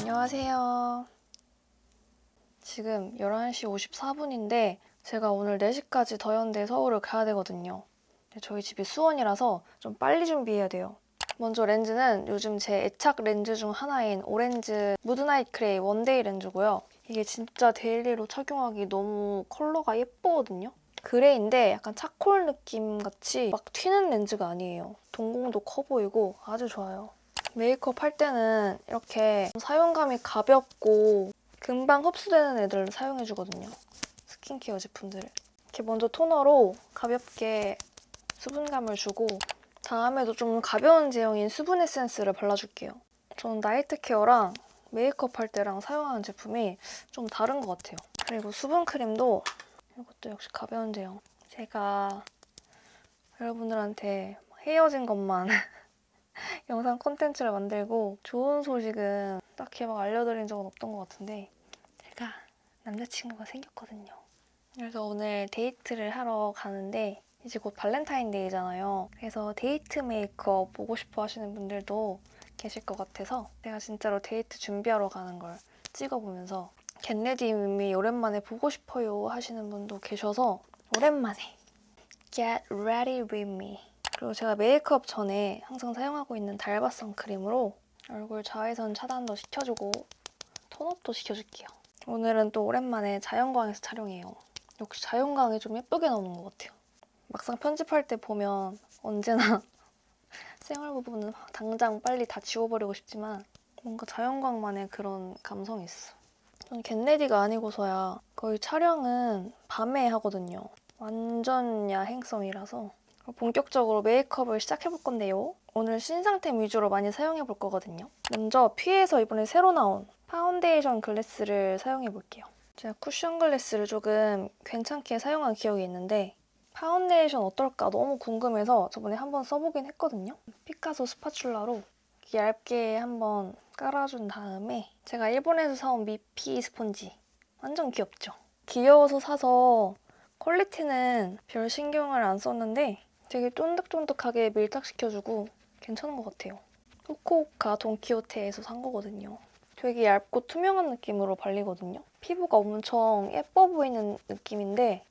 안녕하세요. 지금 11시 54분인데 제가 오늘 4시까지 더현대 서울을 가야 되거든요. 저희 집이 수원이라서 좀 빨리 준비해야 돼요. 먼저 렌즈는 요즘 제 애착 렌즈 중 하나인 오렌즈 무드나잇 gray one day 렌즈고요. 이게 진짜 daily로 착용하기 너무 컬러가 예쁘거든요. gray인데 약간 charcoal 느낌 같이 막 튀는 렌즈가 아니에요. 동공도 커 보이고 아주 좋아요. 메이크업 할 때는 이렇게 사용감이 가볍고 금방 흡수되는 애들을 사용해주거든요. 스킨케어 제품들을. 이렇게 먼저 토너로 가볍게 수분감을 주고 다음에도 좀 가벼운 제형인 수분 에센스를 발라줄게요. 저는 night care랑 메이크업 할 때랑 사용하는 제품이 좀 다른 것 같아요. 그리고 수분 크림도 이것도 역시 가벼운 제형. 제가 여러분들한테 헤어진 것만 영상 콘텐츠를 만들고 좋은 소식은 딱히 막 알려드린 적은 없던 것 같은데 제가 남자친구가 생겼거든요. 그래서 오늘 데이트를 하러 가는데 이제 곧 발렌타인데이잖아요. 그래서 데이트 메이크업 보고 싶어 하시는 분들도 계실 것 같아서 제가 진짜로 데이트 준비하러 가는 걸 찍어보면서 get ready with me 오랜만에 보고 싶어요 하시는 분도 계셔서 오랜만에 Get ready with me 그리고 제가 메이크업 전에 항상 사용하고 있는 달바 선크림으로 얼굴 자외선 차단도 시켜주고 톤업도 시켜줄게요. 오늘은 또 오랜만에 자연광에서 촬영해요. 역시 자연광이 좀 예쁘게 나오는 것 같아요. 막상 편집할 때 보면 언제나 생활 부분은 당장 빨리 다 지워버리고 싶지만 뭔가 자연광만의 그런 감성이 있어. 전 get ready가 아니고서야 거의 촬영은 밤에 하거든요. 완전 야행성이라서 본격적으로 메이크업을 시작해볼 건데요. 오늘 신상템 위주로 많이 사용해볼 거거든요. 먼저 퓌에서 이번에 새로 나온 파운데이션 glass를 사용해볼게요. 제가 쿠션 glass를 조금 괜찮게 사용한 기억이 있는데 파운데이션 어떨까 너무 궁금해서 저번에 한번 써보긴 했거든요. 피카소 spatula로 얇게 한번 깔아준 다음에 제가 일본에서 사온 미피 스펀지 완전 귀엽죠? 귀여워서 사서 퀄리티는 별 신경을 안 썼는데 되게 쫀득쫀득하게 밀착시켜주고 괜찮은 것 같아요. 후쿠오카 돈키호테에서 산 거거든요. 되게 얇고 투명한 느낌으로 발리거든요. 피부가 엄청 예뻐 보이는 느낌인데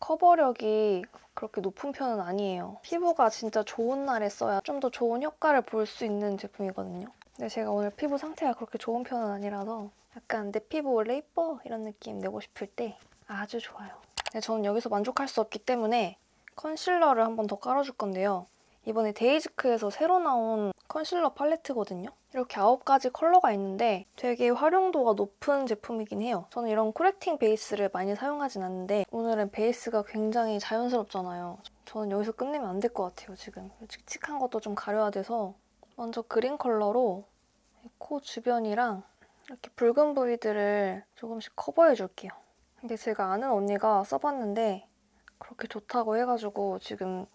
커버력이 그렇게 높은 편은 아니에요. 피부가 진짜 좋은 날에 써야 좀 더 좋은 효과를 볼 수 있는 제품이거든요. 근데 제가 오늘 피부 상태가 그렇게 좋은 편은 아니라서 약간 내 피부 원래 예뻐 이런 느낌 내고 싶을 때 아주 좋아요. 근데 저는 여기서 만족할 수 없기 때문에 컨실러를 한 번 더 깔아줄 건데요. 이번에 데이지크에서 새로 나온 컨실러 팔레트거든요. 이렇게 9가지 컬러가 있는데 되게 활용도가 높은 제품이긴 해요. 저는 이런 correcting 베이스를 많이 사용하진 않는데 오늘은 베이스가 굉장히 자연스럽잖아요. 저는 여기서 끝내면 안 될 것 같아요, 지금. 칙칙한 것도 좀 가려야 돼서 먼저 green 컬러로 코 주변이랑 이렇게 붉은 부위들을 조금씩 커버해줄게요. 근데 제가 아는 언니가 써봤는데 그렇게 좋다고 해가지고 지금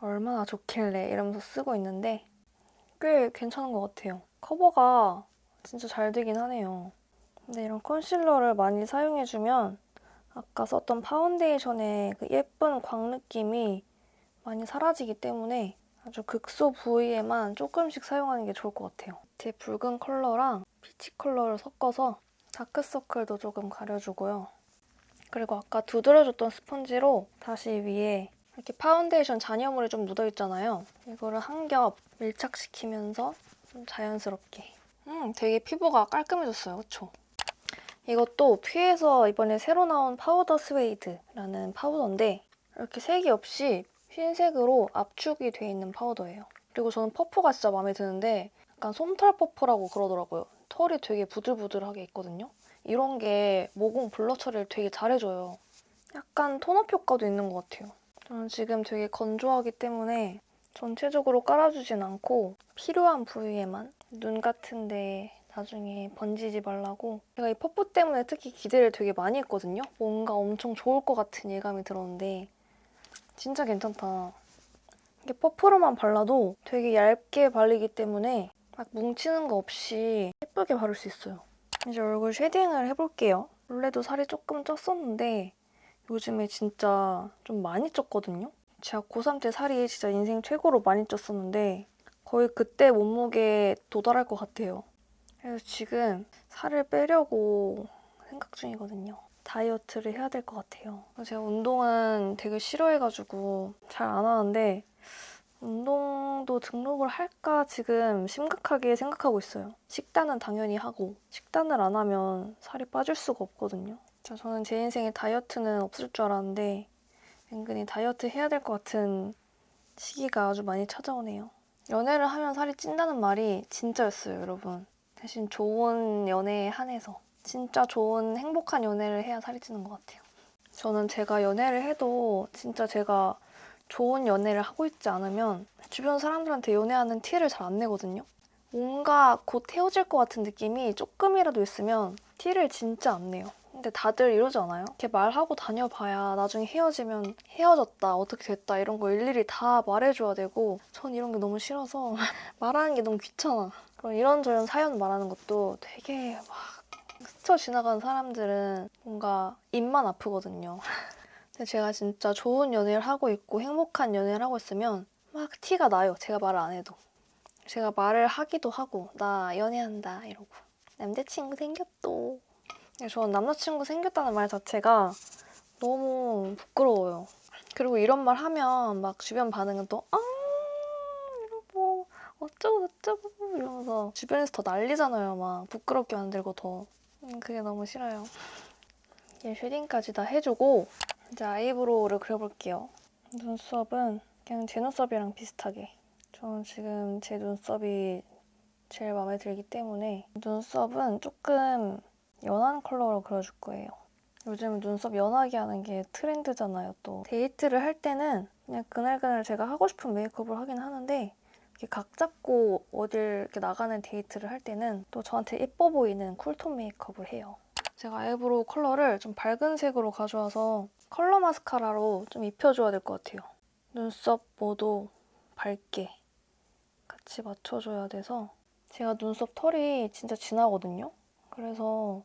얼마나 좋길래 이러면서 쓰고 있는데 꽤 괜찮은 것 같아요. 커버가 진짜 잘 되긴 하네요. 근데 이런 컨실러를 많이 사용해주면 아까 썼던 파운데이션의 그 예쁜 광 느낌이 많이 사라지기 때문에 아주 극소 부위에만 조금씩 사용하는 게 좋을 것 같아요. 제 붉은 컬러랑 peach 컬러를 섞어서 다크서클도 조금 가려주고요. 그리고 아까 두드려줬던 스펀지로 다시 위에 이렇게 파운데이션 잔여물이 좀 묻어있잖아요. 이거를 한 겹 밀착시키면서 좀 자연스럽게. 음, 되게 피부가 깔끔해졌어요. 그쵸? 이것도 퓌에서 이번에 새로 나온 파우더 스웨이드라는 파우더인데 이렇게 색이 없이 흰색으로 압축이 돼 있는 파우더예요. 그리고 저는 퍼프가 진짜 마음에 드는데 약간 솜털 퍼프라고 그러더라고요. 털이 되게 부들부들하게 있거든요. 이런 게 모공 blur 처리를 되게 잘해줘요. 약간 tone up 효과도 있는 것 같아요. 저는 지금 되게 건조하기 때문에 전체적으로 깔아주진 않고 필요한 부위에만 눈 같은 데 나중에 번지지 말라고 제가 이 퍼프 때문에 특히 기대를 되게 많이 했거든요. 뭔가 엄청 좋을 것 같은 예감이 들었는데 진짜 괜찮다. 이게 퍼프로만 발라도 되게 얇게 발리기 때문에 막 뭉치는 거 없이 예쁘게 바를 수 있어요. 이제 얼굴 shading을 해볼게요. 원래도 살이 조금 쪘었는데 요즘에 진짜 좀 많이 쪘거든요. 제가 고3 때 살이 진짜 인생 최고로 많이 쪘었는데 거의 그때 몸무게에 도달할 것 같아요. 그래서 지금 살을 빼려고 생각 중이거든요. 다이어트를 해야 될 것 같아요. 제가 운동은 되게 싫어해가지고 잘 안 하는데 운동도 등록을 할까 지금 심각하게 생각하고 있어요. 식단은 당연히 하고 식단을 안 하면 살이 빠질 수가 없거든요. 진짜 저는 제 인생에 다이어트는 없을 줄 알았는데 은근히 다이어트 해야 될 것 같은 시기가 아주 많이 찾아오네요. 연애를 하면 살이 찐다는 말이 진짜였어요, 여러분. 대신 좋은 연애에 한해서 진짜 좋은 행복한 연애를 해야 살이 찌는 것 같아요. 저는 제가 연애를 해도 진짜 제가 좋은 연애를 하고 있지 않으면 주변 사람들한테 연애하는 티를 잘 안 내거든요. 뭔가 곧 헤어질 것 같은 느낌이 조금이라도 있으면 티를 진짜 안 내요. 근데 다들 이러지 않아요? 이렇게 말하고 다녀봐야 나중에 헤어지면 헤어졌다, 어떻게 됐다 이런 거 일일이 다 말해줘야 되고 전 이런 게 너무 싫어서 말하는 게 너무 귀찮아. 그럼 이런저런 사연 말하는 것도 되게 막 스쳐 지나가는 사람들은 뭔가 입만 아프거든요. 근데 제가 진짜 좋은 연애를 하고 있고 행복한 연애를 하고 있으면 막 티가 나요. 제가 말을 안 해도. 제가 말을 하기도 하고 나 연애한다 이러고 남자친구 생겼도. 근데 저는 남자친구 생겼다는 말 자체가 너무 부끄러워요. 그리고 이런 말 하면 막 주변 반응은 또 아, 이러고 어쩌고 저쩌고 이러면서 주변에서 더 난리잖아요. 막 부끄럽게 만들고 더. 음, 그게 너무 싫어요. 이제 shading까지 다 해주고 이제 eyebrow를 그려볼게요. 눈썹은 그냥 제 눈썹이랑 비슷하게. 저는 지금 제 눈썹이 제일 마음에 들기 때문에 눈썹은 조금 연한 컬러로 그려줄 거예요. 요즘 눈썹 연하게 하는 게 트렌드잖아요, 또. 데이트를 할 때는 그냥 그날그날 제가 하고 싶은 메이크업을 하긴 하는데 이렇게 각 잡고 어딜 이렇게 나가는 데이트를 할 때는 또 저한테 예뻐 보이는 cool tone 메이크업을 해요. 제가 eyebrow 컬러를 좀 밝은 색으로 가져와서 컬러 마스카라로 좀 입혀줘야 될 것 같아요. 눈썹 모두 밝게 같이 맞춰줘야 돼서 제가 눈썹 털이 진짜 진하거든요. 그래서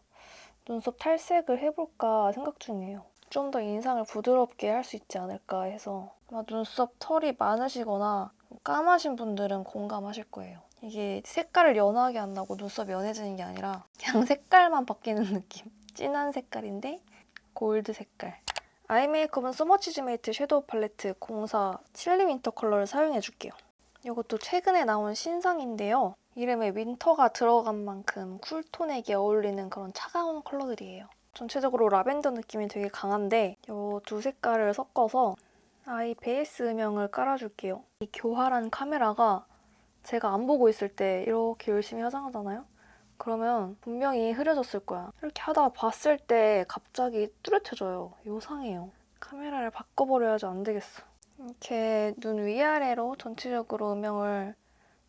눈썹 탈색을 해볼까 생각 중이에요. 좀 더 인상을 부드럽게 할 수 있지 않을까 해서 아마 눈썹 털이 많으시거나 까마신 분들은 공감하실 거예요. 이게 색깔을 연하게 한다고 눈썹이 연해지는 게 아니라 그냥 색깔만 바뀌는 느낌. 진한 색깔인데 골드 색깔. eye 메이크업은 소머치즈메이트 섀도우 팔레트 04 chilly winter 컬러를 사용해줄게요. 이것도 최근에 나온 신상인데요. 이름에 winter가 들어간 만큼 cool tone에게 어울리는 그런 차가운 컬러들이에요. 전체적으로 라벤더 느낌이 되게 강한데 이 두 색깔을 섞어서 아이 베이스 음영을 깔아줄게요. 이 교활한 카메라가 제가 안 보고 있을 때 이렇게 열심히 화장하잖아요? 그러면 분명히 흐려졌을 거야. 이렇게 하다가 봤을 때 갑자기 뚜렷해져요. 요상해요. 카메라를 바꿔버려야지 안 되겠어. 이렇게 눈 위아래로 전체적으로 음영을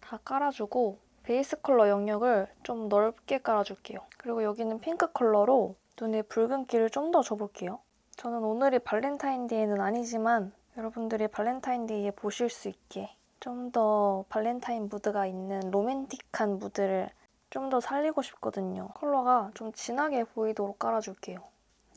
다 깔아주고 베이스 컬러 영역을 좀 넓게 깔아줄게요. 그리고 여기는 핑크 컬러로 눈에 붉은기를 좀 더 줘볼게요. 저는 오늘이 발렌타인데이는 아니지만 여러분들이 발렌타인데이에 보실 수 있게 좀 더 발렌타인 무드가 있는 로맨틱한 무드를 좀 더 살리고 싶거든요. 컬러가 좀 진하게 보이도록 깔아줄게요.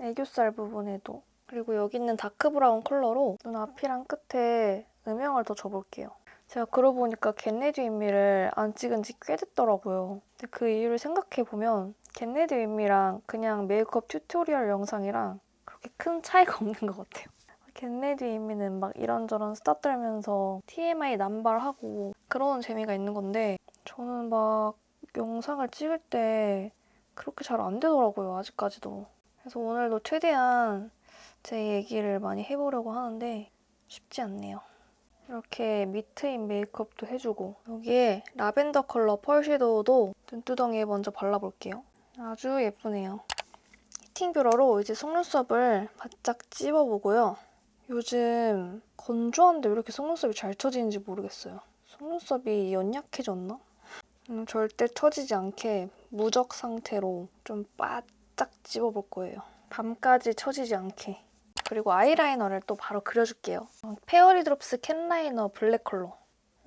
애교살 부분에도. 그리고 여기 있는 dark brown 컬러로 눈 앞이랑 끝에 음영을 더 줘볼게요. 제가 그러고 보니까 get ready with me를 안 찍은 지 꽤 됐더라고요. 근데 그 이유를 생각해보면 get ready with me랑 그냥 메이크업 tutorial 영상이랑 그렇게 큰 차이가 없는 것 같아요. get ready with me는 막 이런저런 수다 떨면서 TMI 남발하고 그런 재미가 있는 건데 저는 막 영상을 찍을 때 그렇게 잘 안 되더라고요, 아직까지도. 그래서 오늘도 최대한 제 얘기를 많이 해보려고 하는데 쉽지 않네요. 이렇게 밑에 메이크업도 해주고 여기에 라벤더 컬러 펄 섀도우도 눈두덩이에 먼저 발라볼게요. 아주 예쁘네요. heating 뷰러로 이제 속눈썹을 바짝 찝어보고요. 요즘 건조한데 왜 이렇게 속눈썹이 잘 처지는지 모르겠어요. 속눈썹이 연약해졌나? 음, 절대 처지지 않게 무적 상태로 좀 바짝 찝어볼 거예요. 밤까지 처지지 않게. 그리고 아이라이너를 또 바로 그려줄게요. 페어리 드롭스 캔 라이너 블랙 컬러.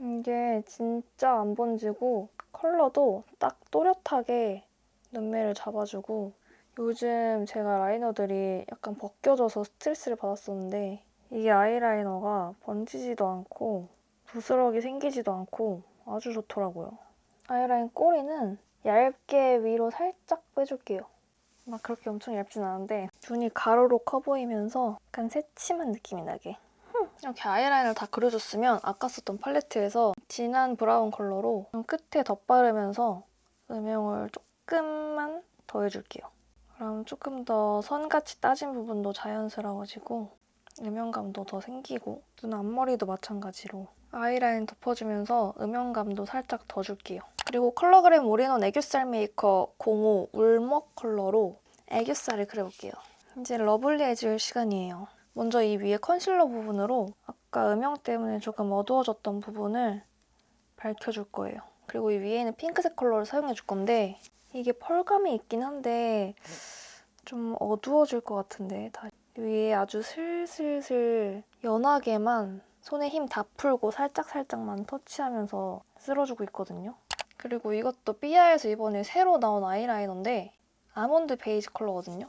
이게 진짜 안 번지고 컬러도 딱 또렷하게 눈매를 잡아주고 요즘 제가 라이너들이 약간 벗겨져서 스트레스를 받았었는데 이게 아이라이너가 번지지도 않고 부스러기 생기지도 않고 아주 좋더라고요. 아이라인 꼬리는 얇게 위로 살짝 빼줄게요. 막 그렇게 엄청 얇진 않은데 눈이 가로로 커 보이면서 약간 새침한 느낌이 나게 이렇게 아이라인을 다 그려줬으면 아까 썼던 팔레트에서 진한 브라운 컬러로 끝에 덧바르면서 음영을 조금만 더해줄게요. 그럼 조금 더 선같이 따진 부분도 자연스러워지고 음영감도 더 생기고 눈 앞머리도 마찬가지로 아이라인 덮어주면서 음영감도 살짝 더 줄게요. 그리고 컬러그램 올인원 애교살 메이커 05 울먹 컬러로 애교살을 그려볼게요. 이제 lovely해질 시간이에요. 먼저 이 위에 컨실러 부분으로 아까 음영 때문에 조금 어두워졌던 부분을 밝혀줄 거예요. 그리고 이 위에는 핑크색 컬러를 사용해줄 건데 이게 펄감이 있긴 한데 좀 어두워질 것 같은데 다 위에 아주 슬슬슬 연하게만 손에 힘 다 풀고 살짝살짝만 터치하면서 쓸어주고 있거든요. 그리고 이것도 삐아에서 이번에 새로 나온 아이라이너인데 아몬드 베이지 컬러거든요.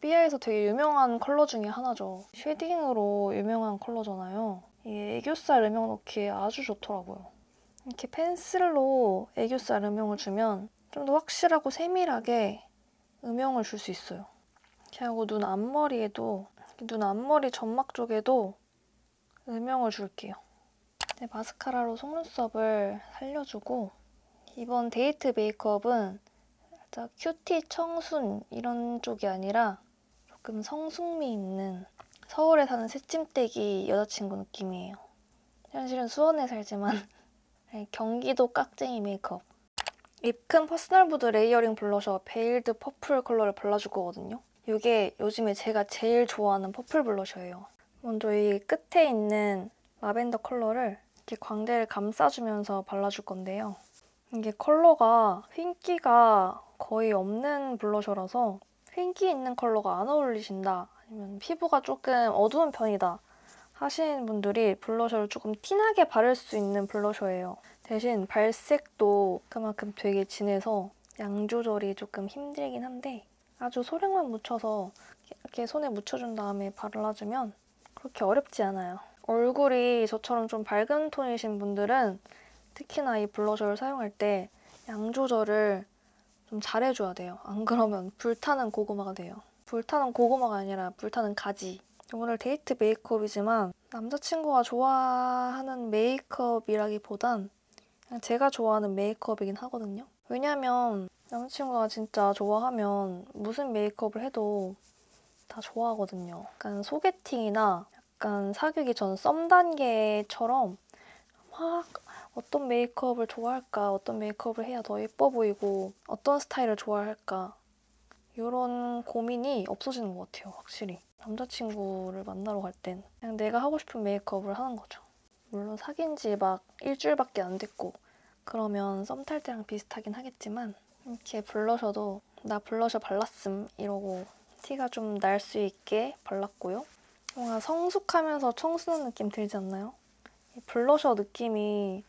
삐아에서 되게 유명한 컬러 중에 하나죠. shading으로 유명한 컬러잖아요. 이게 애교살 음영 넣기에 아주 좋더라고요. 이렇게 펜슬로 애교살 음영을 주면 좀 더 확실하고 세밀하게 음영을 줄 수 있어요. 이렇게 하고 눈 앞머리에도 눈 앞머리 점막 쪽에도 음영을 줄게요. 네, 마스카라로 속눈썹을 살려주고 이번 데이트 메이크업은 살짝 cutie 청순 이런 쪽이 아니라 조금 성숙미 있는 서울에 사는 새침데기 여자친구 느낌이에요. 현실은 수원에 살지만 네, 경기도 깍쟁이 메이크업. 입큰 personal mood layering blusher veiled purple 컬러를 발라줄 거거든요. 이게 요즘에 제가 제일 좋아하는 purple blusher예요. 먼저 이 끝에 있는 라벤더 컬러를 이렇게 광대를 감싸주면서 발라줄 건데요. 이게 컬러가 흰기가 거의 없는 blusher라서 흰기 있는 컬러가 안 어울리신다 아니면 피부가 조금 어두운 편이다 하시는 분들이 블러셔를 조금 티나게 바를 수 있는 블러셔예요. 대신 발색도 그만큼 되게 진해서 양 조절이 조금 힘들긴 한데 아주 소량만 묻혀서 이렇게 손에 묻혀준 다음에 발라주면 그렇게 어렵지 않아요. 얼굴이 저처럼 좀 밝은 톤이신 분들은 특히나 이 블러셔를 사용할 때 양 조절을 좀 잘해줘야 돼요. 안 그러면 불타는 고구마가 돼요. 불타는 고구마가 아니라 불타는 가지. 오늘 데이트 메이크업이지만 남자친구가 좋아하는 메이크업이라기보단 제가 좋아하는 메이크업이긴 하거든요. 왜냐면 남자친구가 진짜 좋아하면 무슨 메이크업을 해도 다 좋아하거든요. 약간 소개팅이나 약간 사귀기 전 썸 단계처럼 막 어떤 메이크업을 좋아할까, 어떤 메이크업을 해야 더 예뻐 보이고 어떤 스타일을 좋아할까 이런 고민이 없어지는 것 같아요, 확실히. 남자친구를 만나러 갈 땐 그냥 내가 하고 싶은 메이크업을 하는 거죠. 물론 사귄 지 막 일주일밖에 안 됐고 그러면 썸 탈 때랑 비슷하긴 하겠지만 이렇게 블러셔도 나 블러셔 발랐음 이러고 티가 좀 날 수 있게 발랐고요. 뭔가 성숙하면서 청순한 느낌 들지 않나요? 이 블러셔 느낌이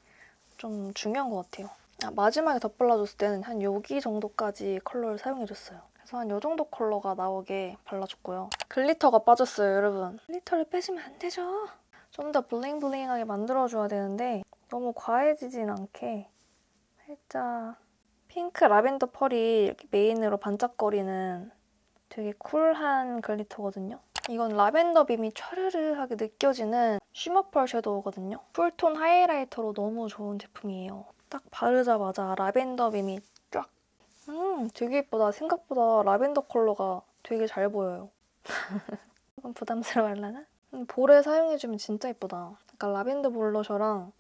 좀 중요한 것 같아요. 아, 마지막에 덧발라줬을 때는 한 여기 정도까지 컬러를 사용해줬어요. 그래서 한 이 정도 컬러가 나오게 발라줬고요. glitter가 빠졌어요, 여러분. glitter를 빼주면 안 되죠. 좀 더 bling bling하게 만들어줘야 되는데 너무 과해지진 않게 살짝 핑크 라벤더 펄이 이렇게 메인으로 반짝거리는 되게 쿨한 glitter거든요. 이건 라벤더 beam이 촤르르하게 느껴지는 shimmer펄 shadow거든요. cool tone highlighter로 너무 좋은 제품이에요. 딱 바르자마자 라벤더 beam이 쫙! 음, 되게 예쁘다. 생각보다 라벤더 컬러가 되게 잘 보여요. 조금 부담스러워하려나? 음, 볼에 사용해주면 진짜 예쁘다. 약간 라벤더 블러셔랑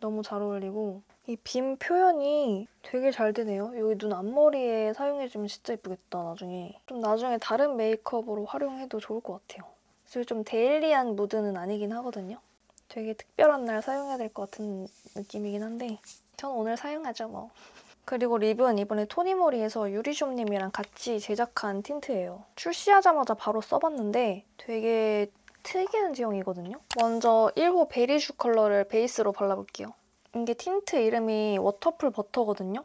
너무 잘 어울리고 이 빔 표현이 되게 잘 되네요. 여기 눈 앞머리에 사용해주면 진짜 예쁘겠다, 나중에. 좀 나중에 다른 메이크업으로 활용해도 좋을 것 같아요. 사실 좀 데일리한 무드는 아니긴 하거든요. 되게 특별한 날 사용해야 될 것 같은 느낌이긴 한데 전 오늘 사용하죠, 뭐. 그리고 lip은 이번에 토니모리에서 유리숍님이랑 같이 제작한 tint예요. 출시하자마자 바로 써봤는데 되게 특이한 제형이거든요. 먼저 1호 Berrish 컬러를 베이스로 발라볼게요. 이게 틴트 이름이 waterful butter거든요.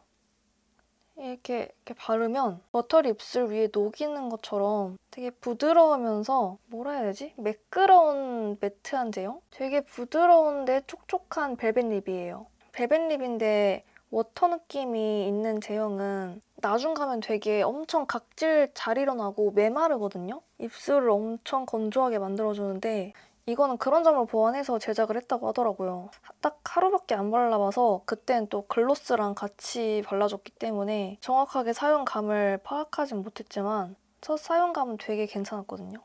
이렇게, 이렇게 바르면 buttery 입술 위에 녹이는 것처럼 되게 부드러우면서 뭐라 해야 되지? 매끄러운 matte한 제형? 되게 부드러운데 촉촉한 벨벳 lip이에요. 벨벳 lip인데 water 느낌이 있는 제형은 나중 가면 되게 엄청 각질 잘 일어나고 메마르거든요? 입술을 엄청 건조하게 만들어주는데 이거는 그런 점을 보완해서 제작을 했다고 하더라고요. 딱 하루밖에 안 발라봐서 그때는 또 gloss랑 같이 발라줬기 때문에 정확하게 사용감을 파악하진 못했지만 첫 사용감은 되게 괜찮았거든요.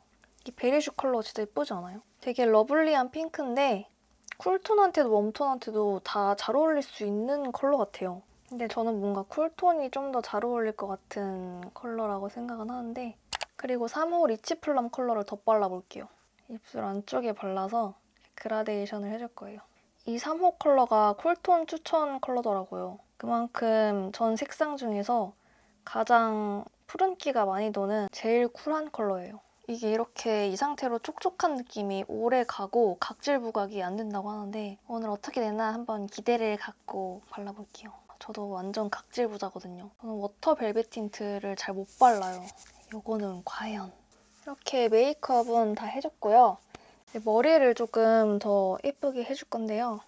이 Berrish 컬러 진짜 예쁘지 않아요? 되게 lovely한 핑크인데 쿨톤한테도 웜톤한테도 다 잘 어울릴 수 있는 컬러 같아요. 근데 저는 뭔가 cool tone이 좀 더 잘 어울릴 것 같은 컬러라고 생각은 하는데 그리고 3호 rich plum 컬러를 더 발라볼게요. 입술 안쪽에 발라서 그라데이션을 해줄 거예요. 이 3호 컬러가 cool tone 추천 컬러더라고요. 그만큼 전 색상 중에서 가장 푸른기가 많이 도는 제일 쿨한 컬러예요. 이게 이렇게 이 상태로 촉촉한 느낌이 오래 가고 각질 부각이 안 된다고 하는데 오늘 어떻게 되나 한번 기대를 갖고 발라볼게요. 저도 완전 각질 부자거든요. 저는 water velvet tint를 잘 못 발라요. 이거는 과연 이렇게 메이크업은 다 해줬고요. 이제 머리를 조금 더 예쁘게 해줄 건데요.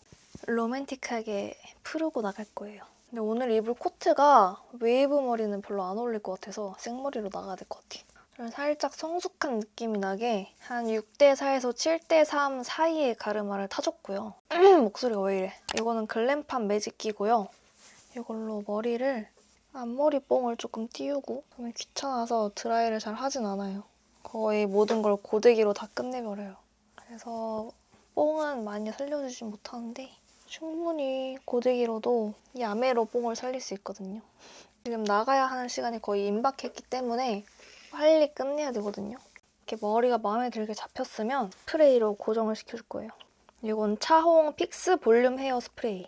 로맨틱하게 풀고 나갈 거예요. 근데 오늘 입을 코트가 웨이브 머리는 별로 안 어울릴 것 같아서 생머리로 나가야 될 것 같아요. 좀 살짝 성숙한 느낌이 나게 한 6대4에서 7대3 사이의 가르마를 타줬고요. 목소리가 왜 이래. 이거는 글램팜 매직기고요. 이걸로 머리를 앞머리 뽕을 조금 띄우고 저는 귀찮아서 드라이를 잘 하진 않아요. 거의 모든 걸 고데기로 다 끝내버려요. 그래서 뽕은 많이 살려주진 못하는데 충분히 고데기로도 야매로 뽕을 살릴 수 있거든요. 지금 나가야 하는 시간이 거의 임박했기 때문에 빨리 끝내야 되거든요. 이렇게 머리가 마음에 들게 잡혔으면 스프레이로 고정을 시켜줄 거예요. 이건 차홍 fix volume hair spray.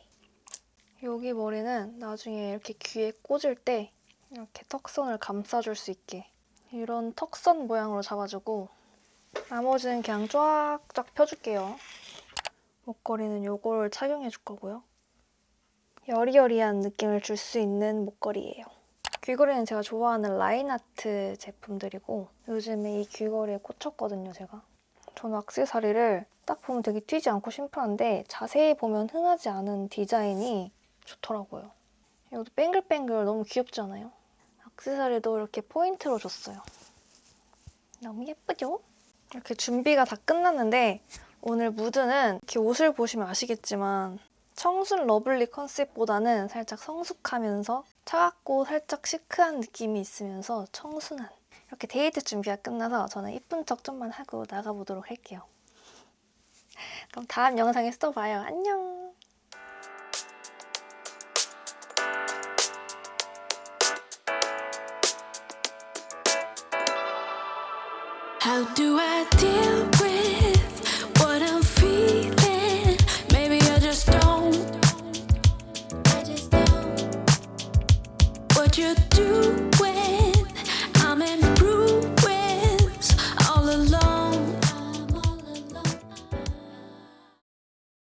여기 머리는 나중에 이렇게 귀에 꽂을 때 이렇게 턱선을 감싸줄 수 있게 이런 턱선 모양으로 잡아주고 나머지는 그냥 쫙쫙 펴줄게요. 목걸이는 이걸 착용해 줄 거고요. 여리여리한 느낌을 줄 수 있는 목걸이에요. 귀걸이는 제가 좋아하는 라인아트 제품들이고 요즘에 이 귀걸이에 꽂혔거든요, 제가. 저는 액세서리를 딱 보면 되게 튀지 않고 심플한데 자세히 보면 흔하지 않은 디자인이 좋더라고요. 이것도 뱅글뱅글 너무 귀엽지 않아요? 액세서리도 이렇게 포인트로 줬어요. 너무 예쁘죠? 이렇게 준비가 다 끝났는데 오늘 무드는 이렇게 옷을 보시면 아시겠지만 청순 lovely 컨셉보다는 살짝 성숙하면서 차갑고 살짝 시크한 느낌이 있으면서 청순한 이렇게 데이트 준비가 끝나서 저는 이쁜 척 좀만 하고 나가보도록 할게요. 그럼 다음 영상에서 또 봐요. 안녕! How do I deal with